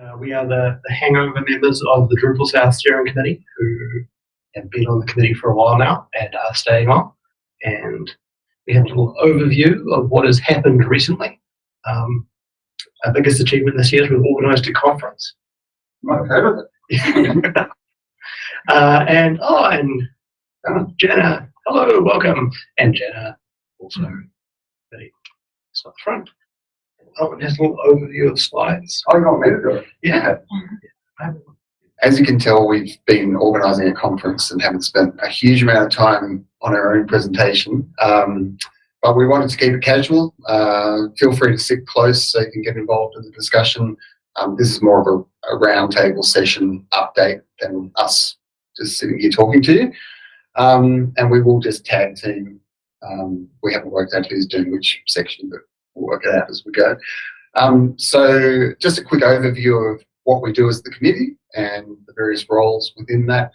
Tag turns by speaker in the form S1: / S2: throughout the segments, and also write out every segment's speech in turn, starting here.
S1: Uh, we are the, the hangover members of the Drupal South Steering Committee who have been on the committee for a while now and are staying on. And we have a little overview of what has happened recently. Um, our biggest achievement this year is we've organised a conference.
S2: My favourite.
S1: uh, and oh, and uh, Jenna, hello, welcome, and Jenna also. Ready? It's at the front. Oh, it has a little overview of slides.
S2: I got me to do it.
S1: Yeah.
S2: As you can tell, we've been organising a conference and haven't spent a huge amount of time on our own presentation. Um, but we wanted to keep it casual. Uh, feel free to sit close so you can get involved in the discussion. Um, this is more of a, a roundtable session update than us just sitting here talking to you. Um, and we will just tag team. Um, we haven't worked out who's doing which section, but we'll work it out as we go. Um, so just a quick overview of what we do as the committee and the various roles within that.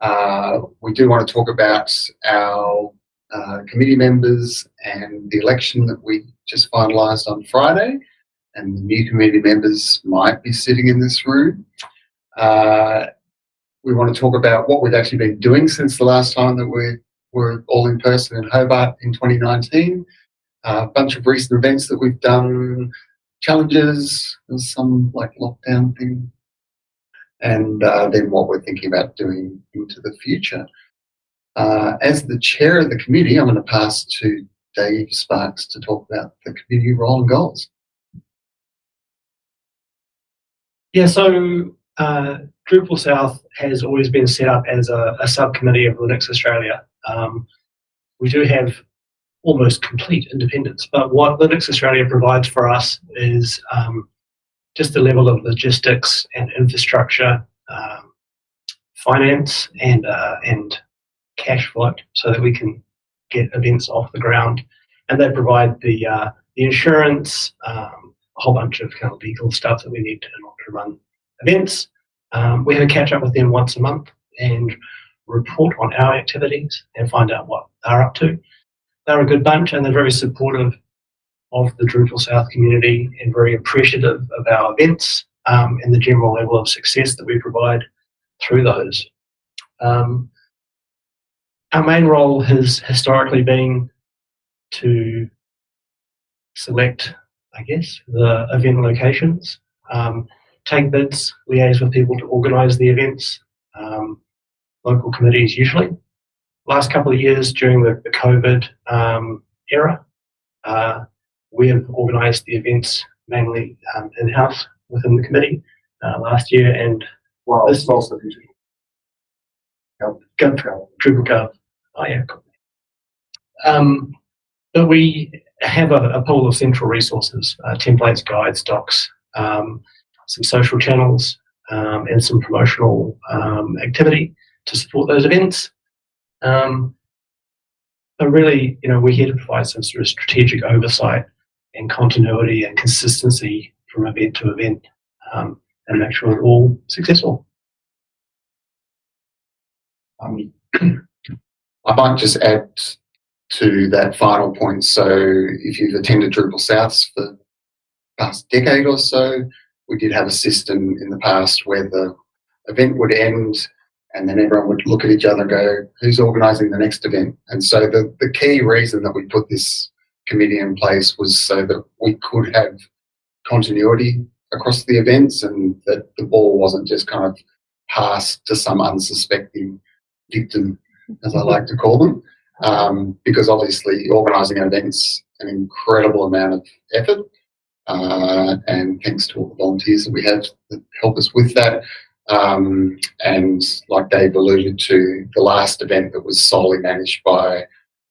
S2: Uh, we do want to talk about our uh, committee members and the election that we just finalised on Friday. And the new committee members might be sitting in this room. Uh, we want to talk about what we've actually been doing since the last time that we were all in person in Hobart in 2019. A bunch of recent events that we've done, challenges, and some like lockdown thing, and uh, then what we're thinking about doing into the future. Uh, as the chair of the committee, I'm going to pass to Dave Sparks to talk about the committee role and goals.
S1: Yeah, so uh, Drupal South has always been set up as a, a subcommittee of Linux Australia. Um, we do have almost complete independence, but what Linux Australia provides for us is um, just the level of logistics and infrastructure, um, finance, and uh, and cash flow, so that we can get events off the ground. And they provide the uh, the insurance, um, a whole bunch of kind of legal stuff that we need to, in order to run events. Um, we have a catch up with them once a month and report on our activities and find out what they're up to. They're a good bunch and they're very supportive of the Drupal South community and very appreciative of our events um, and the general level of success that we provide through those. Um, our main role has historically been to select, I guess, the event locations, um, take bids, liaise with people to organise the events, um, local committees usually. Last couple of years during the, the COVID um, era, uh, we have organised the events mainly um, in-house within the committee uh, last year and
S2: Well,
S1: This-
S2: also digital.
S1: Gov, Drupal Gov. Oh yeah. cool. Um, but we have a, a pool of central resources, uh, templates, guides, docs, um, some social channels, um, and some promotional um, activity to support those events. Um, but really, you know, we're here to provide some sort of strategic oversight and continuity and consistency from event to event um, and make sure it's all successful.
S2: Um, I might just add to that final point. So if you've attended Drupal Souths for the past decade or so, we did have a system in the past where the event would end and then everyone would look at each other and go, who's organising the next event? And so the, the key reason that we put this committee in place was so that we could have continuity across the events and that the ball wasn't just kind of passed to some unsuspecting victim, as I like to call them. Um, because obviously organising an event's an incredible amount of effort. Uh, and thanks to all the volunteers that we have that help us with that. Um, and like Dave alluded to, the last event that was solely managed by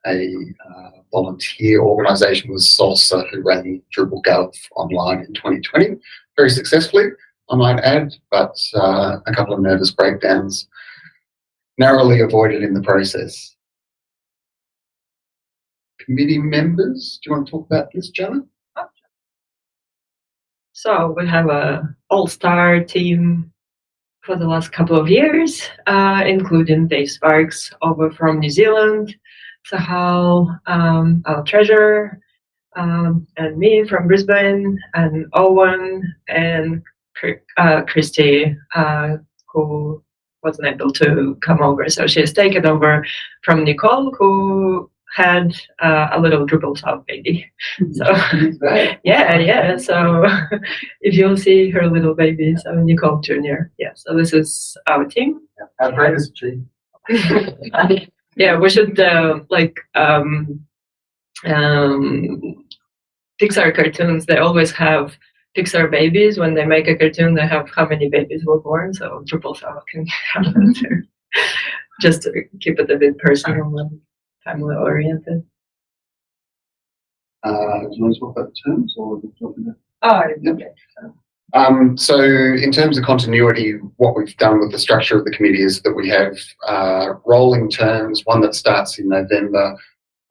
S2: a uh, volunteer organisation was Salsa, who ran Drupal Gov online in 2020 very successfully, I might add, but uh, a couple of nervous breakdowns narrowly avoided in the process. Committee members, do you want to talk about this, Janet?
S3: So we have a all-star team for the last couple of years, uh, including Dave Sparks over from New Zealand, Sahal, um, our treasurer, um, and me from Brisbane, and Owen, and uh, Christy, uh, who wasn't able to come over. So she has taken over from Nicole, who had uh, a little Drupal South baby. So yeah, yeah. So if you'll see her little baby, so Nicole Jr. Yeah. So this is our team.
S2: How great is she?
S3: yeah, we should uh, like um, um, Pixar cartoons. They always have Pixar babies. When they make a cartoon, they have how many babies were born. So Drupal South can have that too. Just to keep it a bit personal family oriented.
S2: Uh, do you want to talk about the terms or?
S3: Oh,
S2: okay. Um, so in terms of continuity, what we've done with the structure of the committee is that we have uh, rolling terms, one that starts in November,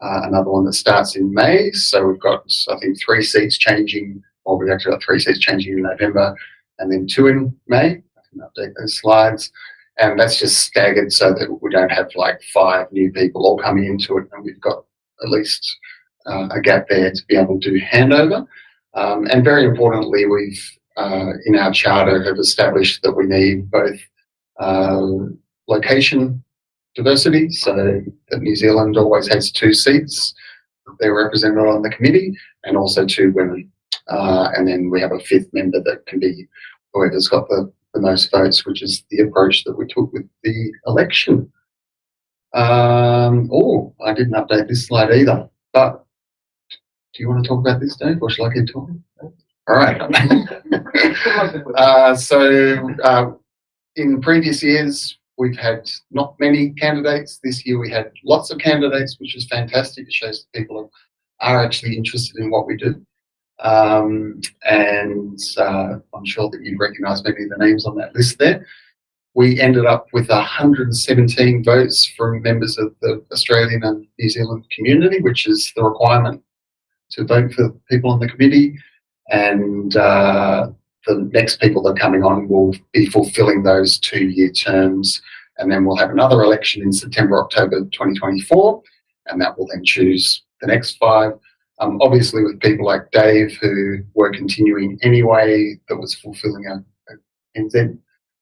S2: uh, another one that starts in May. So we've got, I think, three seats changing, or we've actually got three seats changing in November, and then two in May. I can update those slides. And that's just staggered so that we don't have like five new people all coming into it, and we've got at least uh, a gap there to be able to do handover. Um, and very importantly, we've uh, in our charter have established that we need both uh, location diversity, so that New Zealand always has two seats they're represented on the committee, and also two women. Uh, and then we have a fifth member that can be whoever's got the, the most votes, which is the approach that we took with the election. Um, oh, I didn't update this slide either, but do you want to talk about this, Dave, or shall I keep talking? All right. uh, so, uh, in previous years, we've had not many candidates. This year, we had lots of candidates, which is fantastic. It shows that people are actually interested in what we do. Um, and uh, I'm sure that you recognise many of the names on that list there. We ended up with 117 votes from members of the Australian and New Zealand community, which is the requirement to vote for people on the committee and uh, the next people that are coming on will be fulfilling those two-year terms and then we'll have another election in September, October 2024 and that will then choose the next five. Um, obviously with people like Dave who were continuing anyway that was fulfilling a, a NZ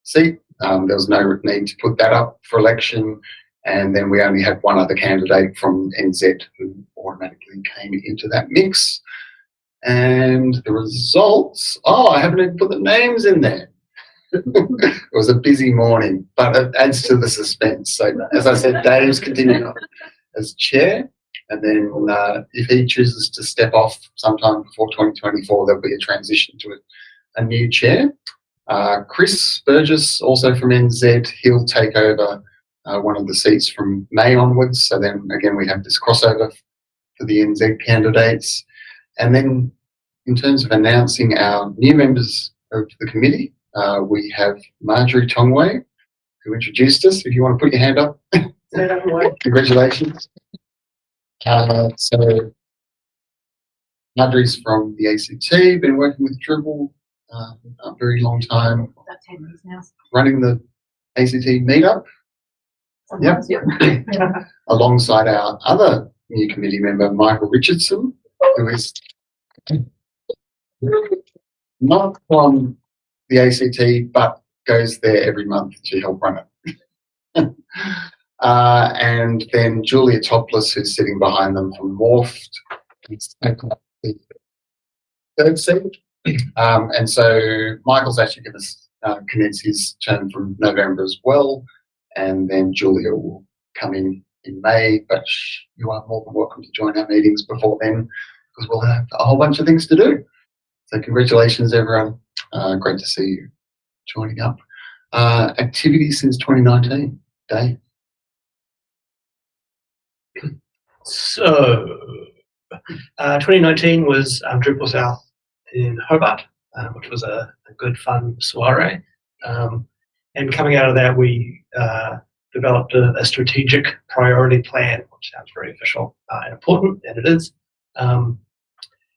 S2: seat, um, there was no need to put that up for election and then we only had one other candidate from NZ who automatically came into that mix. And the results, oh, I haven't even put the names in there. it was a busy morning, but it adds to the suspense. So, as I said, Dave's continuing on as chair. And then uh, if he chooses to step off sometime before 2024, there'll be a transition to a, a new chair. Uh, Chris Burgess, also from NZ, he'll take over uh, one of the seats from May onwards. So then again, we have this crossover for the NZ candidates. And then in terms of announcing our new members of the committee, uh, we have Marjorie Tongway, who introduced us. If you want to put your hand up. Congratulations. Uh, so Marjorie's from the ACT, been working with Drupal uh, a very long time.
S4: About 10 years now.
S2: Running the ACT meetup.
S4: Sometimes, yep.
S2: alongside our other new committee member, Michael Richardson, who is not from the ACT, but goes there every month to help run it. uh, and then Julia Topliss, who's sitting behind them from Morpht, third seat. Um, and so Michael's actually going to uh, commence his term from November as well and then Julia will come in in May, but you are more than welcome to join our meetings before then because we'll have a whole bunch of things to do. So congratulations everyone. Uh, great to see you joining up. Uh, activities since 2019, Dave.
S1: So, uh, 2019 was um, Drupal South in Hobart, uh, which was a, a good fun soiree. Um, and coming out of that, we uh, developed a, a, strategic priority plan, which sounds very official uh, and important, and it is. Um,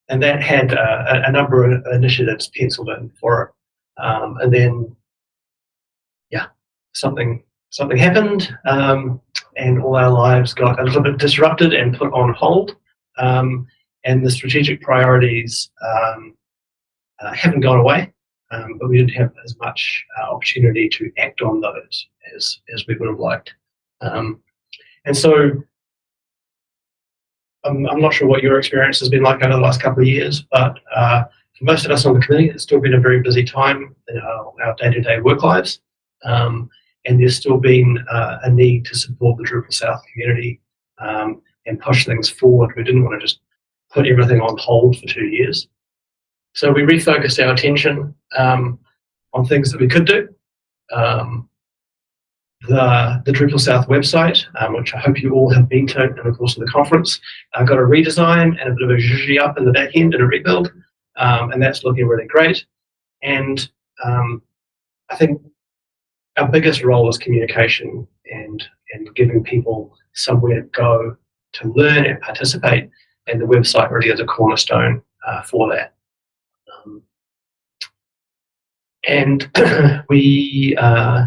S1: and that had a, a, number of initiatives penciled in for it. Um, and then, yeah, something something happened, um, and all our lives got a little bit disrupted and put on hold. Um, and the strategic priorities um, uh, haven't gone away. um, but we didn't have as much uh, opportunity to act on those as, as we would have liked. Um, and so I'm, I'm not sure what your experience has been like over the last couple of years, but uh, for most of us on the committee, it's still been a very busy time in our, day-to-day work lives. Um, and there's still been uh, a need to support the Drupal South community um, and push things forward. We didn't want to just put everything on hold for two years. So we refocused our attention um, on things that we could do. Um, the, the Drupal South website, um, which I hope you all have been to in the course of the conference, uh, got a redesign and a bit of a zhuzhy up in the back end and a rebuild, um, and that's looking really great. And um, I think our biggest role is communication and, and giving people somewhere to go to learn and participate, and the website really is a cornerstone uh, for that. Um, and we uh,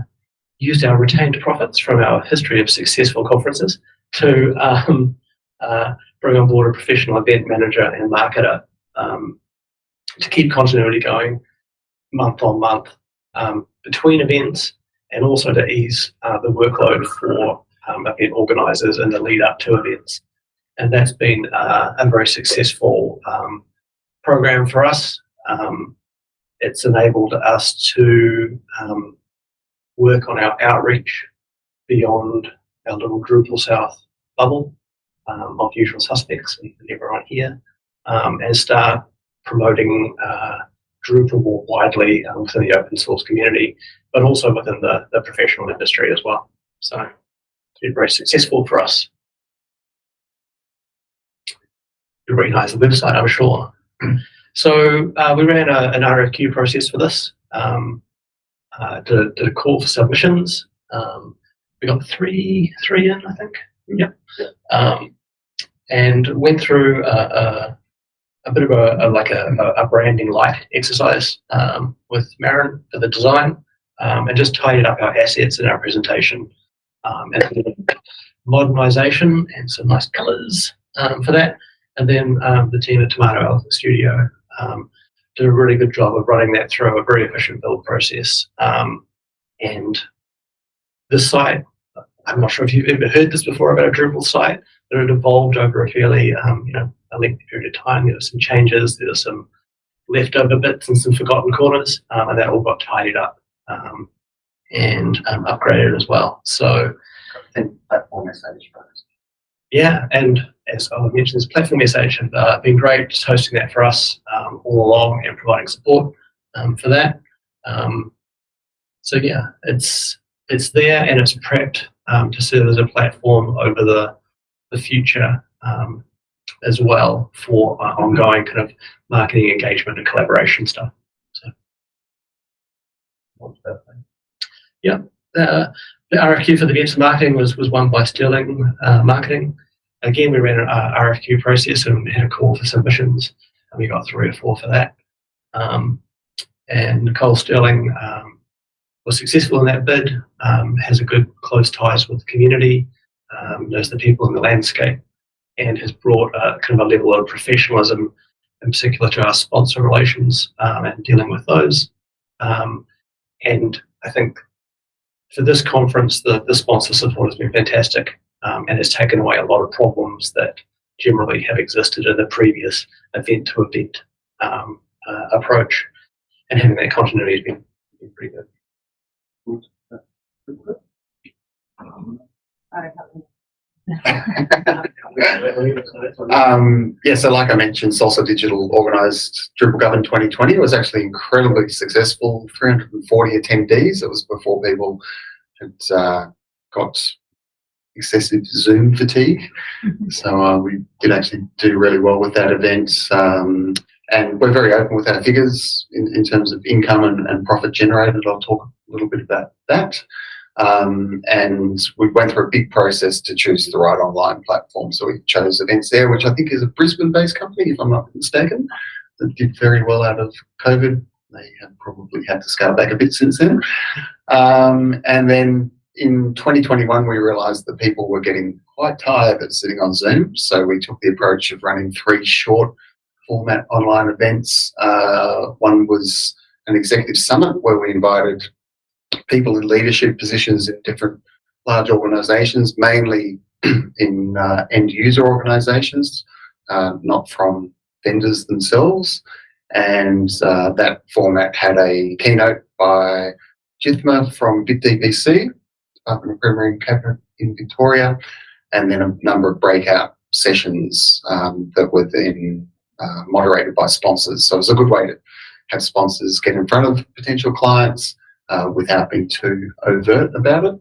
S1: used our retained profits from our history of successful conferences to um, uh, bring on board a professional event manager and marketer um, to keep continuity going month on month um, between events and also to ease uh, the workload for um, event organisers in the lead up to events. And that's been uh, a very successful um, program for us. Um, it's enabled us to um, work on our outreach beyond our little Drupal South bubble um, of usual suspects and everyone here, and start promoting uh, Drupal more widely um, within the open source community, but also within the, the professional industry as well. So it's been very successful for us. You recognize the website, I'm sure. So uh, we ran a, an RFQ process for this. Um, uh, did, did, a call for submissions. Um, we got three, three in, I think. Yep. Um, and went through a, a, a bit of a, a like a, a, branding light exercise um, with Marin for the design, um, and just tidied up our assets and our presentation, um, and modernization and some nice colors um, for that. And then um, the team at Tomato Elephant Studio did a really good job of running that through a very efficient build process. and this site I'm not sure if you've ever heard this before about a Drupal site, but it evolved over a fairly, you know, a lengthy period of time. There were some changes, there were some leftover bits and some forgotten corners, um, and that all got tidied up um, and um, upgraded as well. So,
S2: and Platform.sh,
S1: yeah, and as I mentioned, this Platform.sh have uh, been great, just hosting that for us um, all along and providing support um, for that. so yeah, it's it's there and it's prepped um, to serve as a platform over the, the future um, as well for uh, ongoing kind of marketing engagement and collaboration stuff. So, yeah, the, the RFQ for the events marketing was, was won by Sterling uh, Marketing. Again, we ran an uh, RFQ process and had a call for submissions, and we got three or four for that. Um, and Nicole Sterling um, was successful in that bid, um, has a good close ties with the community, um, knows the people in the landscape, and has brought a, kind of a level of professionalism, in particular to our sponsor relations um, and dealing with those. Um, and I think for this conference, the, the sponsor support has been fantastic um, and has taken away a lot of problems that generally have existed in the previous event to event um, uh, approach. And having that continuity has been, been pretty good.
S2: Um, yeah, so like I mentioned, Salsa Digital organised Drupal Govern 2020. It was actually incredibly successful, 340 attendees. It was before people had uh, got excessive Zoom fatigue. so uh, we did actually do really well with that event. Um, and we're very open with our figures in, in terms of income and, and profit generated. I'll talk a little bit about that. Um, and we went through a big process to choose the right online platform. So we chose EventsAir, which I think is a Brisbane-based company, if I'm not mistaken, that did very well out of COVID. They have probably had to scale back a bit since then. Um, and then in 2021, we realised that people were getting quite tired of sitting on Zoom. So we took the approach of running three short format online events. Uh, one was an executive summit where we invited people in leadership positions in different large organisations, mainly in uh, end user organisations, uh, not from vendors themselves. And uh, that format had a keynote by Jithma from VitDBC, Department of Premier and Cabinet in Victoria, and then a number of breakout sessions um, that were then uh, moderated by sponsors. So it was a good way to have sponsors get in front of potential clients uh, without being too overt about it.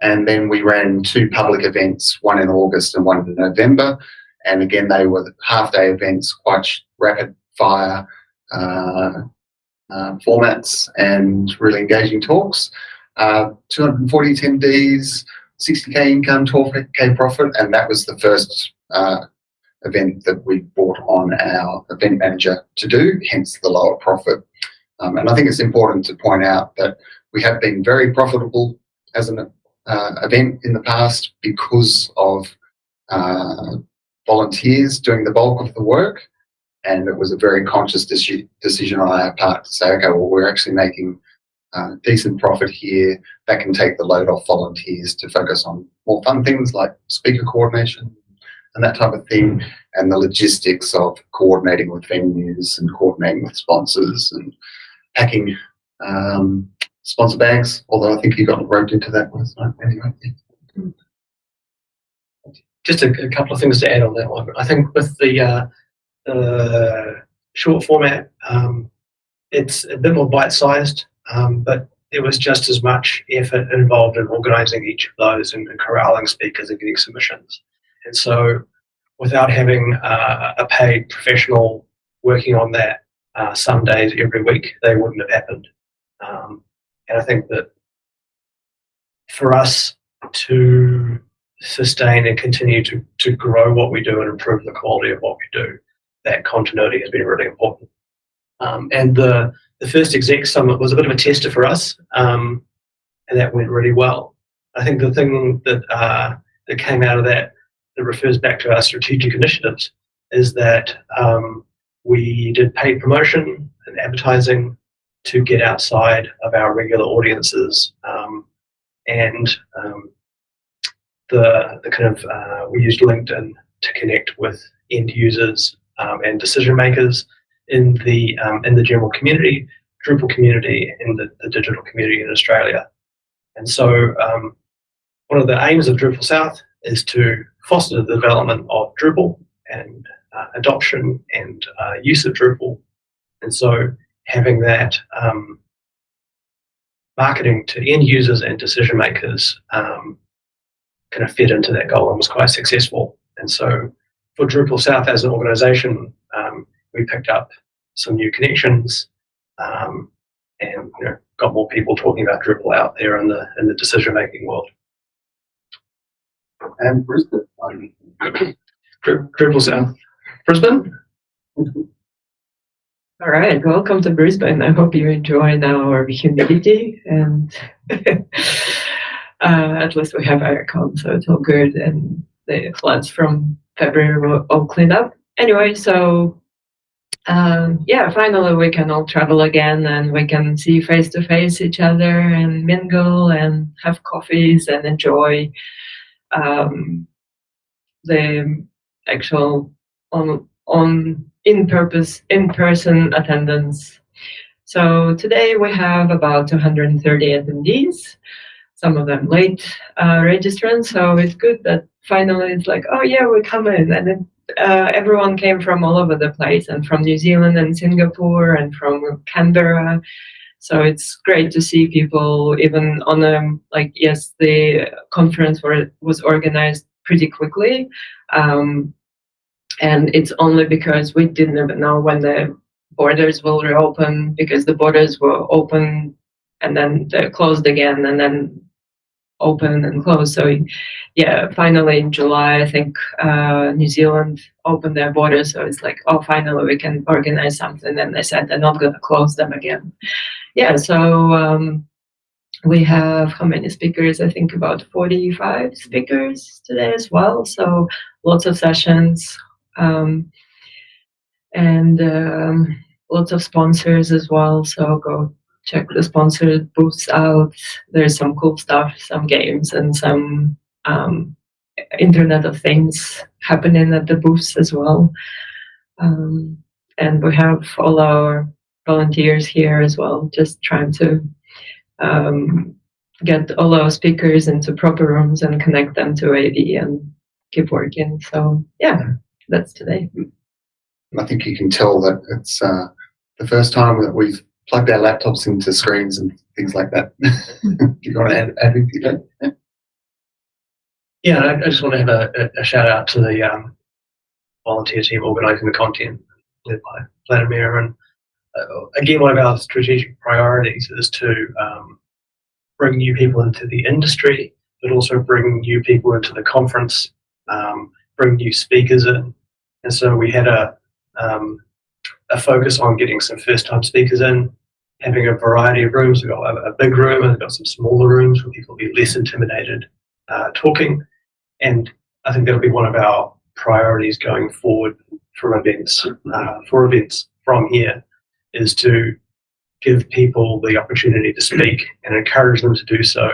S2: And then we ran two public events, one in August and one in November. And again, they were half day events, quite rapid fire uh, uh, formats and really engaging talks. Uh, 240 attendees, 60k income, 12k profit, and that was the first uh, event that we brought on our event manager to do, hence the lower profit. Um, and I think it's important to point out that we have been very profitable as an uh, event in the past because of uh, volunteers doing the bulk of the work. And it was a very conscious deci- decision on our part to say, okay, well, we're actually making uh, decent profit here that can take the load off volunteers to focus on more fun things like speaker coordination and that type of thing, and the logistics of coordinating with venues and coordinating with sponsors and packing um, sponsor bags. Although I think you got roped into that one,
S1: just a, a couple of things to add on that one. I think with the uh, the short format, um, it's a bit more bite-sized, um, but there was just as much effort involved in organising each of those and, and corralling speakers and getting submissions. And so, without having uh, a paid professional working on that uh, some days every week, they wouldn't have happened. Um, and I think that for us to sustain and continue to, to grow what we do and improve the quality of what we do, that continuity has been really important. Um, and the, the first exec summit was a bit of a tester for us, um, and that went really well. I think the thing that uh, that came out of that that refers back to our strategic initiatives is that um, we did paid promotion and advertising to get outside of our regular audiences um, and um, the, the kind of uh, we used LinkedIn to connect with end users um, and decision makers in the um, in the general community, Drupal community, in the, the digital community in Australia. And so, um, one of the aims of Drupal South is to foster the development of Drupal and uh, adoption and uh, use of Drupal. And so, having that um, marketing to end users and decision makers um, kind of fit into that goal and was quite successful. And so for Drupal South as an organization, um, we picked up some new connections um, and you know, got more people talking about Drupal out there in the in the decision making world.
S2: And Brisbane.
S1: Drupal South, Brisbane.
S3: All right, welcome to Brisbane. I hope you enjoy our humidity and uh, at least we have aircon, so it's all good. And the floods from February were all cleaned up. Anyway, so um, yeah, finally we can all travel again and we can see face to face each other and mingle and have coffees and enjoy um, the actual on on in purpose in person attendance. So today we have about 230 attendees, some of them late uh, registrants. So it's good that finally it's like, oh yeah, we come in, and uh, everyone came from all over the place, and from New Zealand and Singapore and from Canberra. So it's great to see people even on a like yes, the conference were, was organized pretty quickly. Um, and it's only because we didn't even know when the borders will reopen because the borders were open and then they're closed again and then open and closed. So, yeah, finally in July, I think uh, New Zealand opened their borders. So it's like, oh, finally we can organize something. And they said they're not going to close them again. Yeah, so um, we have how many speakers? I think about 45 speakers today as well. So lots of sessions. Um, and um, lots of sponsors as well. So go check the sponsored booths out. There's some cool stuff, some games, and some um, Internet of Things happening at the booths as well. Um, and we have all our volunteers here as well, just trying to um, get all our speakers into proper rooms and connect them to AD and keep working. So yeah, that's today.
S2: I think you can tell that it's uh, the first time that we've plugged our laptops into screens and things like that. Do you want to add, add anything to that?
S1: Yeah, I, I just want to have a, a, a shout out to the um, volunteer team organising the content led by Vladimir. And uh, again, one of our strategic priorities is to um, bring new people into the industry, but also bring new people into the conference, um, bring new speakers in. And so we had a um, a focus on getting some first time speakers in, having a variety of rooms. We've got a, a big room and we've got some smaller rooms where people will be less intimidated uh, talking. And I think that'll be one of our priorities going forward for events, uh, for events from here, is to give people the opportunity to speak and encourage them to do so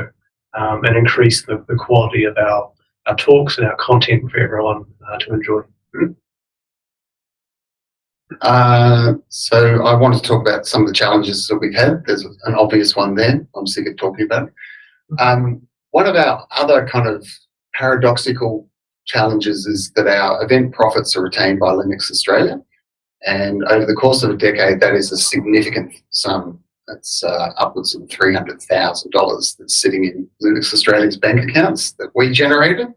S1: um, and increase the, the quality of our, our talks and our content for everyone uh, to enjoy.
S2: Uh, so I want to talk about some of the challenges that we've had. There's an obvious one there. I'm sick of talking about it. Um, one of our other kind of paradoxical challenges is that our event profits are retained by Linux Australia. And over the course of a decade, that is a significant sum. That's uh, upwards of $300,000 that's sitting in Linux Australia's bank accounts that we generated.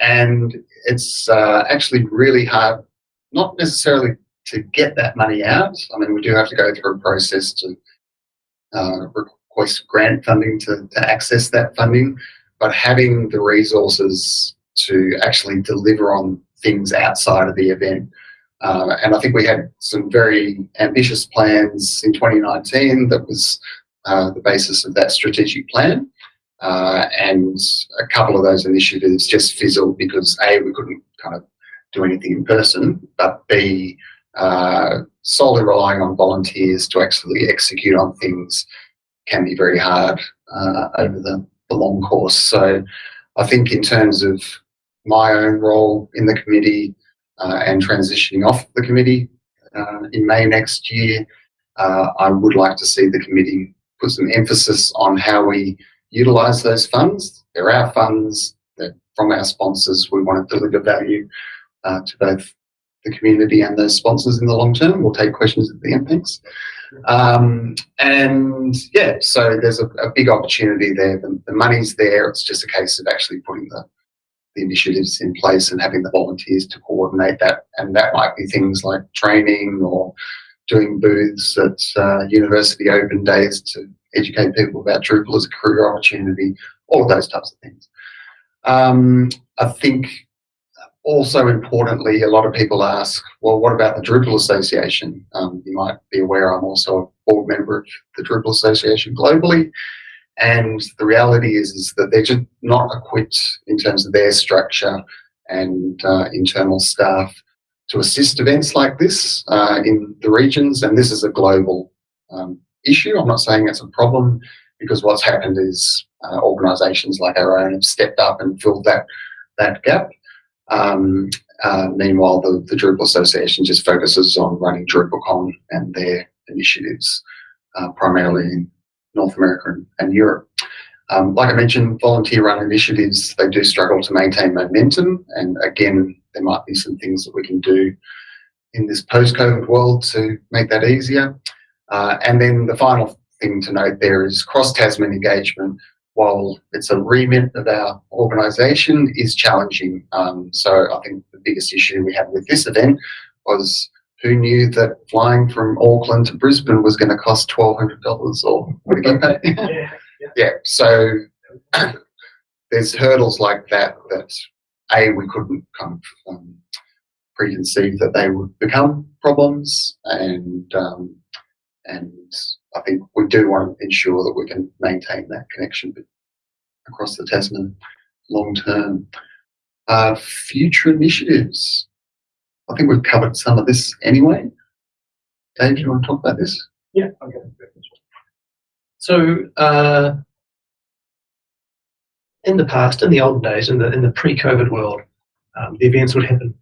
S2: And it's uh, actually really hard, not necessarily to get that money out. I mean, we do have to go through a process to uh, request grant funding to, to access that funding, but having the resources to actually deliver on things outside of the event. Uh, and I think we had some very ambitious plans in 2019 that was uh, the basis of that strategic plan. Uh, and a couple of those initiatives just fizzled because A, we couldn't kind of do anything in person, but B, uh, solely relying on volunteers to actually execute on things can be very hard uh, over the, the long course. So I think in terms of my own role in the committee uh, and transitioning off the committee uh, in May next year, uh, I would like to see the committee put some emphasis on how we utilise those funds. They're our funds, they're from our sponsors. We want to deliver value uh, to both the community and the sponsors in the long term. We'll take questions at the end, thanks. Um, and yeah, so there's a, a big opportunity there. The, the, money's there. It's just a case of actually putting the, the initiatives in place and having the volunteers to coordinate that. And that might be things like training or doing booths at uh, university open days to educate people about Drupal as a career opportunity, all of those types of things. Um, I think also importantly, a lot of people ask, well, what about the Drupal Association? Um, you might be aware I'm also a board member of the Drupal Association globally. And the reality is, is that they're just not equipped in terms of their structure and uh, internal staff to assist events like this uh, in the regions. And this is a global um, issue. I'm not saying it's a problem because what's happened is uh, organisations like our own have stepped up and filled that that gap. Um, uh, meanwhile, the, the Drupal Association just focuses on running DrupalCon and their initiatives, uh, primarily in North America and, and Europe. Um, like I mentioned, volunteer-run initiatives, they do struggle to maintain momentum. And again, there might be some things that we can do in this post-COVID world to make that easier. Uh, and then the final thing to note there is cross-Tasman engagement while it's a remit of our organisation, is challenging. Um, so I think the biggest issue we had with this event was who knew that flying from Auckland to Brisbane was going to cost twelve hundred dollars or what you pay?
S1: Yeah, yeah.
S2: yeah. So there's hurdles like that that a we couldn't kind of um, preconceive that they would become problems, and um, and I think we do want to ensure that we can maintain that connection across the Tasman long term. Uh, future initiatives. I think we've covered some of this anyway. Dave, do you want to talk about this?
S1: Yeah. Okay. So, uh, in the past, in the olden days, in the in the pre-COVID world, um, the events would happen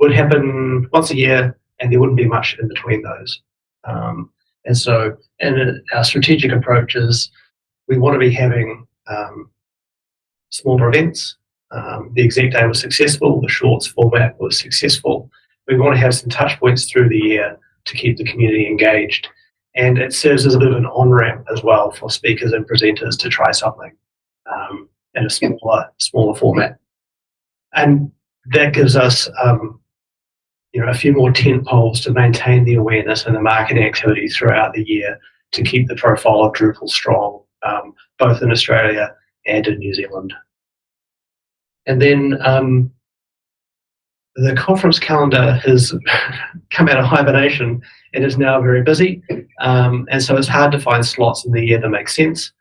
S1: would happen once a year, and there wouldn't be much in between those. Um, and so, in our strategic approach is we want to be having um, smaller events. Um, the exec day was successful. The shorts format was successful. We want to have some touch points through the year to keep the community engaged. And it serves as a bit of an on ramp as well for speakers and presenters to try something um, in a smaller, smaller format. And that gives us, um, you know, a few more tent poles to maintain the awareness and the marketing activity throughout the year to keep the profile of Drupal strong, um, both in Australia and in New Zealand. And then um, the conference calendar has come out of hibernation and is now very busy. Um, and so it's hard to find slots in the year that make sense.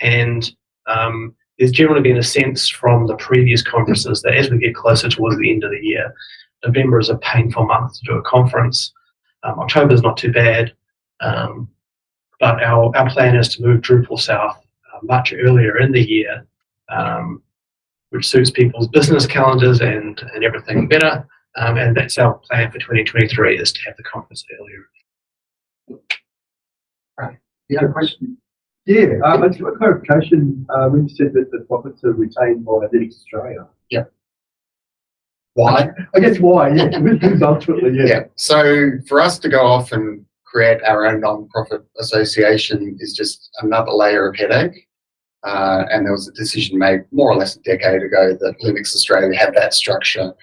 S1: And um, there's generally been a sense from the previous conferences that as we get closer towards the end of the year, November is a painful month to do a conference. Um, October is not too bad. Um, but our, our plan is to move Drupal south uh, much earlier in the year um, which suits people's business calendars and, and everything better. Um, and that's our plan for 2023 is to have the conference earlier.
S2: You had a question?
S5: Yeah, um, I just want clarification. Uh, when you said that the profits are retained by Linux Australia.
S2: Why?
S5: I guess why, yeah. Ultimately, yeah.
S2: Yeah. So for us to go off and create our own non-profit association is just another layer of headache. Uh, and there was a decision made more or less a decade ago that Linux Australia had that structure.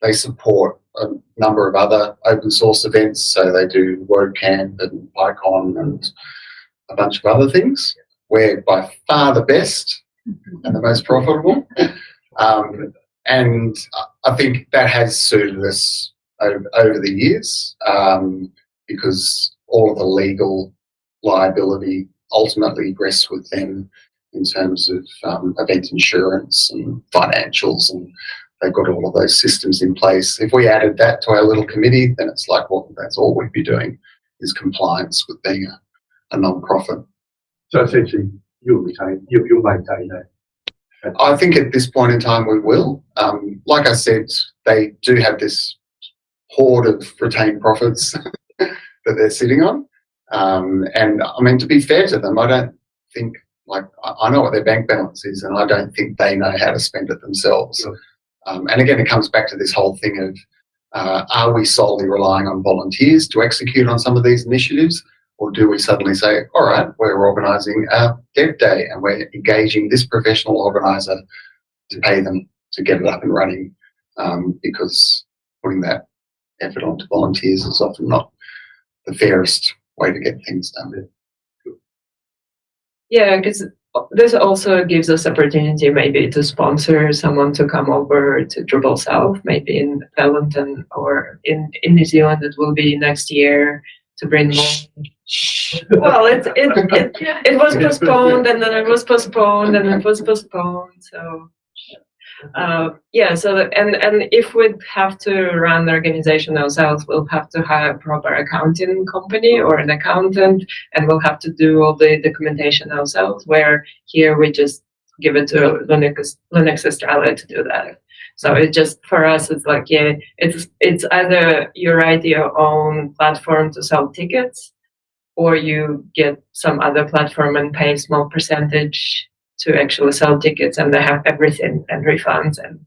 S2: They support a number of other open source events, so they do WordCamp and PyCon and a bunch of other things. We're by far the best and the most profitable. Um, and I think that has suited us over, over the years um, because all of the legal liability ultimately rests with them in terms of um, event insurance and financials, and they've got all of those systems in place. If we added that to our little committee, then it's like, well, that's all we'd be doing is compliance with being a, a non-profit.
S5: So essentially, you'll retain, you'll, you'll maintain that.
S2: I think at this point in time we will. Um, like I said, they do have this hoard of retained profits that they're sitting on. Um, and I mean, to be fair to them, I don't think like I know what their bank balance is, and I don't think they know how to spend it themselves.
S5: Sure.
S2: Um, and again, it comes back to this whole thing of uh, are we solely relying on volunteers to execute on some of these initiatives, or do we suddenly say, all right, we're organising a dev day and we're engaging this professional organiser to pay them to get it up and running? Um, because putting that effort onto volunteers is often not the fairest way to get things done.
S3: Yeah, because this also gives us opportunity maybe to sponsor someone to come over to Drupal South, maybe in Wellington or in, in New Zealand. It will be next year to bring more. Well, it it, it it was postponed and then it was postponed and it was postponed. So uh, yeah, so that, and and if we have to run the organization ourselves, we'll have to hire a proper accounting company or an accountant, and we'll have to do all the documentation ourselves. Where here we just give it to Linux Linux Australia to do that. So it just for us, it's like yeah, it's it's either you write your own platform to sell tickets, or you get some other platform and pay a small percentage to actually sell tickets and they have everything and refunds and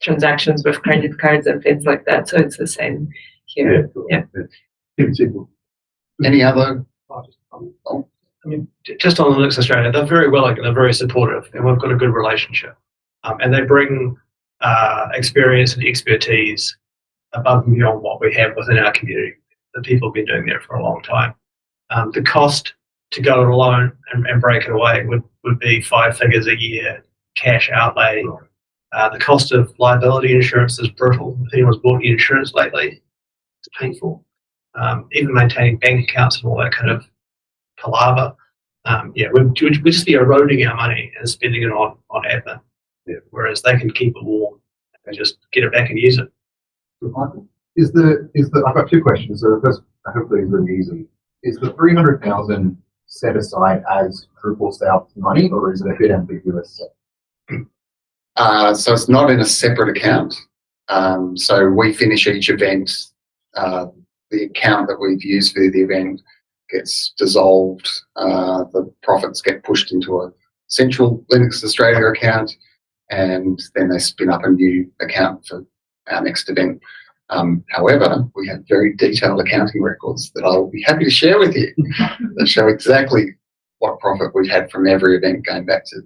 S3: transactions with credit cards and things like that. So it's the same here.
S5: cool.
S3: Yeah.
S5: Keep it simple.
S2: Any other?
S1: I mean, just on Linux Australia, they're very willing and they're very supportive, and we've got a good relationship. Um, and they bring uh, experience and expertise above and beyond what we have within our community. The people have been doing there for a long time. Um, the cost to go it alone and, and break it away would, would be five figures a year cash outlay. Uh, the cost of liability insurance is brutal. If anyone's bought any insurance lately, it's painful. Um, even maintaining bank accounts and all that kind of palaver. Um, yeah, we'd we'd just be eroding our money and spending it on, on admin.
S5: Yeah.
S1: Whereas they can keep it warm and just get it back and use it.
S2: Michael?
S6: Is the, is the, I've got two questions. So the first, hopefully is really easy. Is the three hundred thousand set aside as Drupal South money or is it a bit ambiguous?
S2: Uh, so it's not in a separate account. Um, so we finish each event. Uh, the account that we've used for the event gets dissolved. Uh, the profits get pushed into a central Linux Australia account, and then they spin up a new account for our next event. Um, however, we have very detailed accounting records that I will be happy to share with you that show exactly what profit we've had from every event going back to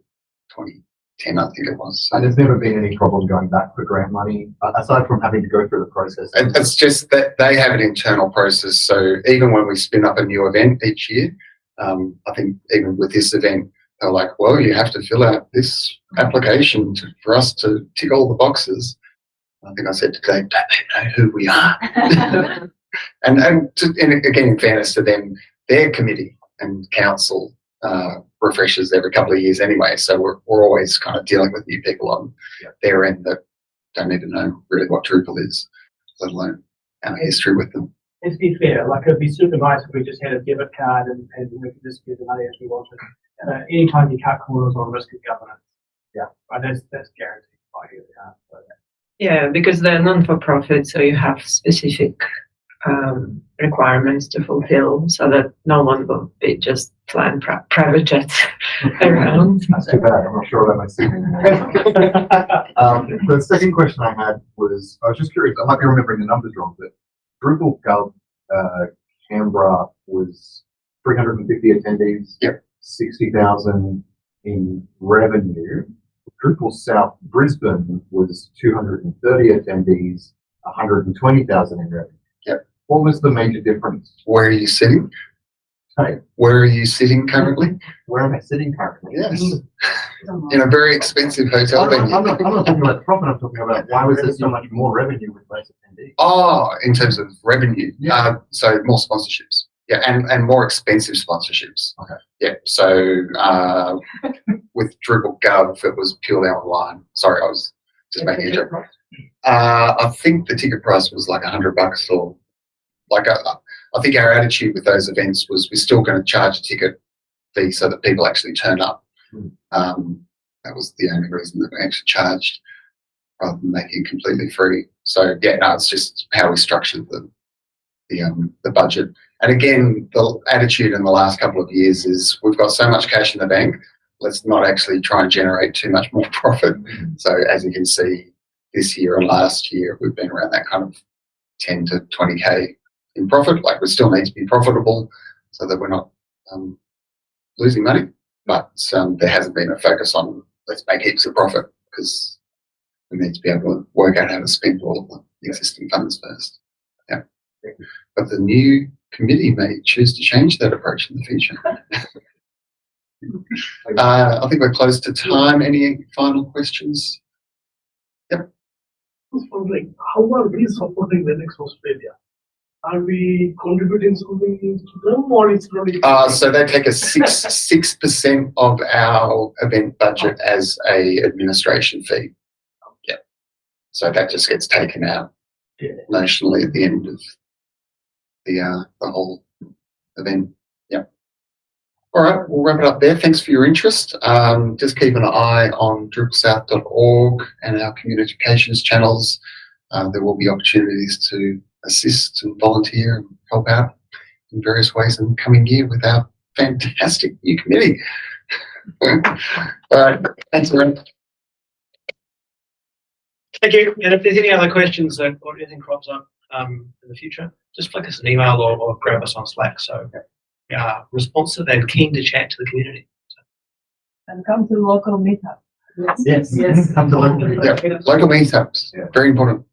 S2: 2010, I think it was. So
S6: And there's never been any problem going back for grant money, aside from having to go through the process.
S2: It- It's just that they have an internal process. So even when we spin up a new event each year, um, I think even with this event, they're like, well, you have to fill out this application to, for us to tick all the boxes. I think I said today, don't they know who we are? and and, to, and again, in fairness to them, their committee and council uh, refreshes every couple of years anyway. So we're, we're always kind of dealing with new people on
S6: Yeah.
S2: their end that don't even know really what Drupal is, let alone our history with them.
S7: And to be fair, like it'd be super nice if we just had a debit card and, and we could just give the money as we wanted. Uh, anytime you cut corners on risk of governance.
S6: Yeah.
S7: Right, that's, that's guaranteed by you. So,
S3: Yeah, because they're non-for-profit, so you have specific um, requirements to fulfill, so that no one will be just flying pri- private jets around.
S6: That's too bad. I'm not sure about my signal. Um, the second question I had was, I was just curious, I might be remembering the numbers wrong, but Drupal Gov, uh, Canberra was three hundred and fifty attendees.
S2: Yep.
S6: Sixty thousand in revenue. Drupal South Brisbane was two hundred and thirty attendees, hundred and twenty thousand in revenue.
S2: Yep.
S6: What was the major difference?
S2: Where are you sitting?
S6: Hey,
S2: Where are you sitting currently?
S6: where am I sitting currently?
S2: Yes, in a very expensive hotel
S6: I'm not,
S2: venue.
S6: I'm, not, I'm not talking about profit, I'm talking about why was there so much more revenue with less attendees?
S2: Oh, in terms of revenue,
S6: Yeah.
S2: uh, so more sponsorships. Yeah, and, and more expensive sponsorships.
S6: Okay.
S2: Yeah, so uh, with Drupal Gov, it was purely online. Sorry, I was just making a joke. Uh, I think the ticket price was like a hundred bucks or like I I think our attitude with those events was we're still going to charge a ticket fee so that people actually turn up.
S6: Hmm.
S2: Um, that was the only reason that we actually charged rather than making it completely free. So yeah, no, it's just how we structured the the um, the budget. And again, the attitude in the last couple of years is we've got so much cash in the bank. Let's not actually try and generate too much more profit. So as you can see, this year and last year, we've been around that kind of 10 to 20k in profit. Like we still need to be profitable so that we're not um, losing money. But um, there hasn't been a focus on let's make heaps of profit because we need to be able to work out how to spend all of the existing funds first. Yeah. But the new committee may choose to change that approach in the future. Uh, I think we're close to time. Any final questions?
S8: was wondering, how are we supporting Linux Australia? Are we contributing something to them or it's really?
S2: Uh, so they take a six six percent of our event budget as a administration fee. Yeah. So that just gets taken out
S8: Yeah.
S2: nationally at the end of the uh, the whole event. Yeah. All right, we'll wrap it up there. Thanks for your interest. Um, just keep an eye on drupalsouth.org and our communications channels. Uh, there will be opportunities to assist and volunteer and help out in various ways in the coming year with our fantastic new committee. All right, thanks, everyone.
S1: Thank you. And if there's any other questions or anything crops up um, in the future, just flick us an email or, or grab us on Slack. So we are responsive and keen to chat to the community.
S4: And come to local meetup.
S6: Yes.
S4: Yes.
S6: Come to learn.
S2: Yeah, local meetups,
S6: Yeah.
S2: very important.